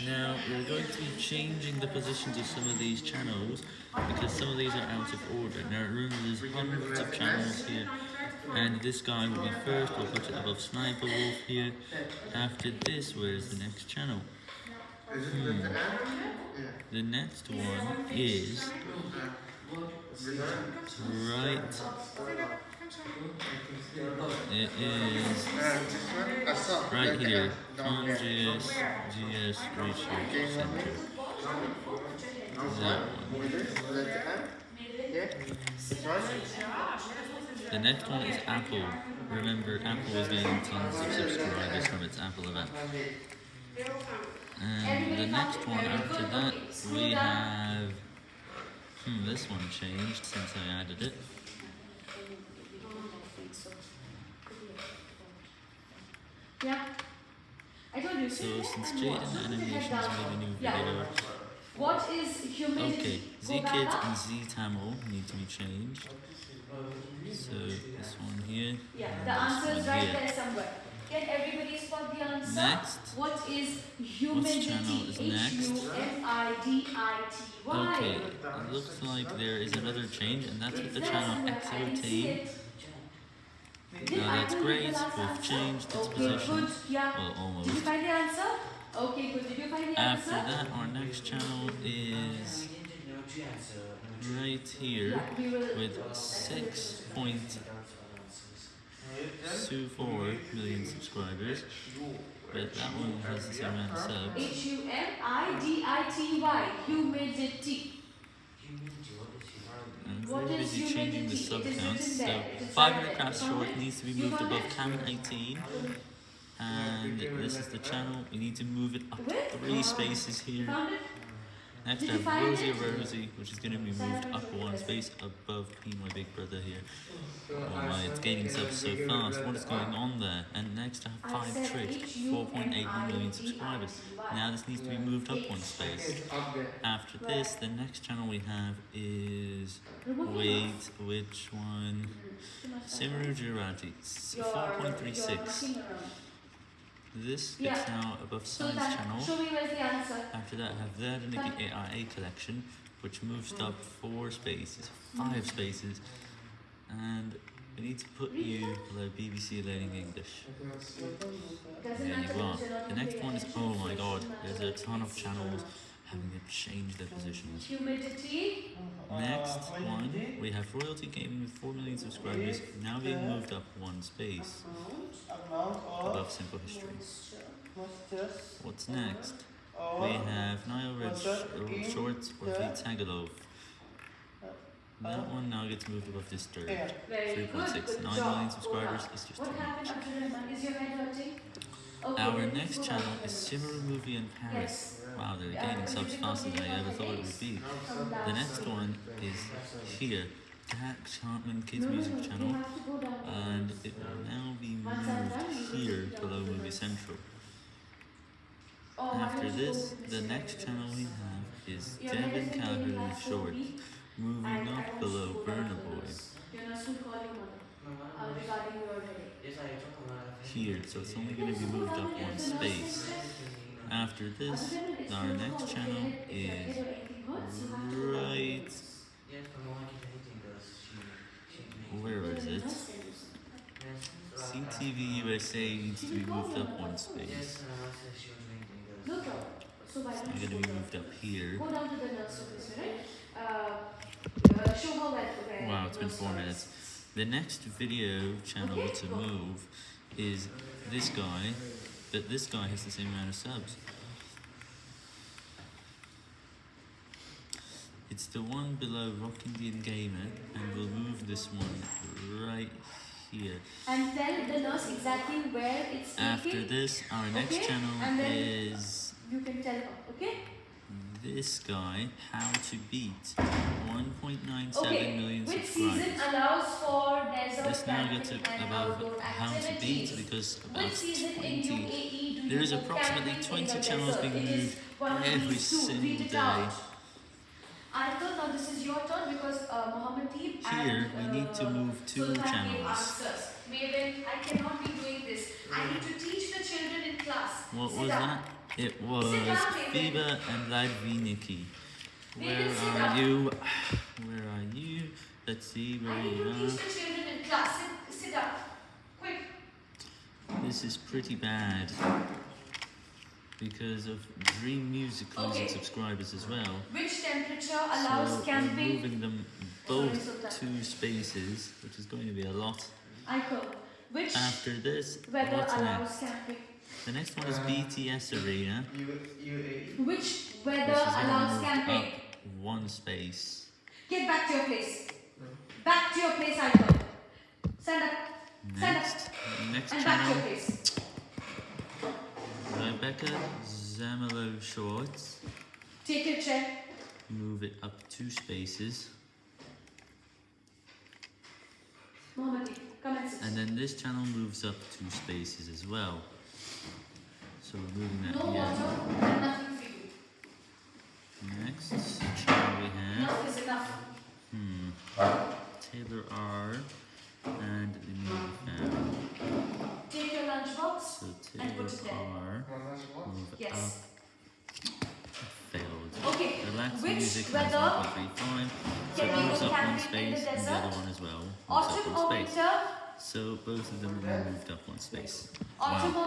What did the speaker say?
Now, we're going to be changing the positions of some of these channels, because some of these are out of order. Now, remember, there's hundreds of channels here, and this guy will be first, we'll put it above Sniper Wolf here. After this, where's the next channel? Hmm. The next one is right. It is right here. ConGS GS Research Center. That one. The next one is Apple. Remember, Apple is getting tons of subscribers from its Apple event. And the next one after that, we have. Hmm, this one changed since I added it. Yeah. I told you. So since Jaiden Animations made a new video, What is humidity? okay, Z Kids and Zee Tamil need to be changed. So this one here, Yeah, the answer is right here. there somewhere. Can everybody spot the answer? Next. What is humidity? channel is next? H-U-M-I-D-I-T-Y. Okay, it looks like there is another change, and that's with the channel there somewhere. I didn't see XOT. it. Did Now that's great, we've changed its okay, position. Good. Yeah. Well, Did you find the answer? Okay, good. Did you find the After answer? that, our next channel is right here Yeah, we will. with 6.24 million subscribers. But that one has the same amount of subs. H-U-M-I-D-I-T-Y. Humidity. I'm What very is busy changing the humidity? Sub It is counts. So there. It is 500 crafts Short needs to be moved above? Cam 18. And this is the channel. We need to move it up three spaces here. Next, have Rosie? Rosie, which is going to be moved up one space above P, my big brother here. Oh my, it's gaining subs so fast. What is going on there? And next, I have Five said Trick, 4.8 million subscribers. Now, this needs to be moved up one space. After this, the next channel we have is. Wait, which one? Simru you're 4.36. This Yeah. gets now above So Science that, channel. show me where's the answer. After that, I have the AIA collection, which moves up four spaces, five mm. spaces, and we need to put you below BBC Learning English. There you are. because you're not The next one is oh my god, there's a ton of channels having to change their positions. Humidity. Next one, we have Royalty Gaming with 4 million subscribers, now being moved up one space above Simple History. What's next? We have Nile Red Sh- uh, Shorts or the Tagalog. That one now gets moved above Disturbed. Very good. 3.6. Good 9 job. million subscribers Hold on. is just What too much. Abdurrahman? Is your head hurting? Okay, Our next channel is Simmeru Movie in Paris. Wow, they're gaining subs faster than I ever thought it would be. The next one is here, Dax Hartman Kids No, no, Music Channel, have to go down. and it will now be Once I'm done, you moved here below Movie Central. Oh, After this, the next channel we have is Devin is making Calhoun Short, moving I- I up below to go Burna Boy. Nurse. Your nurse will call your mother uh, regarding your headache. Here, so it's only going to be moved up one space. After this, our next channel is right. Where is it? CTV USA needs to be moved up one space. No. So why It's going to be moved up here. Go down to the nurse office, right? Uh, uh, show her where, where Wow, it's been four minutes. The next video channel to move is this guy, but this guy has the same amount of subs. It's the one below Rock Indian Gamer, and we'll move this one right here. And tell the nurse exactly where it's After taking. this, our next Okay, channel is You can tell okay? this guy, How to Beat, 1.97 Okay. million Which subscribers. season allows for desert This now gets above outdoor how to beat activities? because about Which season in 20. UAE do There is approximately 20 channels being moved every single day. Now this is your turn because uh, Mohammed Teeb Here, and, we need to uh, move two Sultan channels. Maven, I cannot be doing this. I need to teach the children in class. What Sit was down. that? It was Sit down, David. Fiba and Ladviniki. Where are you? Where are you? Let's see where I you are. the children in class. Sit, sit. This is pretty bad because of Dream Music losing Okay. subscribers as well. Which temperature allows so we're moving them both two spaces, which is going to be a lot. After this, weather allows next? camping? The next one is Uh, BTS Arena. U, Which weather is going allows camping? one space. Get back to your place. Back to your place, Icon. Stand up. Stand up. Next, next And back to your channel, place. Rebecca Zamolo Shorts. Take your chair. Move it up two spaces. Mohammadi, come and sit. And then this channel moves up two spaces as well. So we're moving that No here. water and nothing for you. Next channel we have, Enough is enough. hmm, Taylor R and the movie fam. Take your lunchbox. So And put it there. R, Well, that's what? move Yes. up, failed. Okay. Relax Which music has weather 1.35, so can it we moves go up one camping in the space and the desert? other one as well. Autumn or winter? So both of them are moved up one space. Autumn or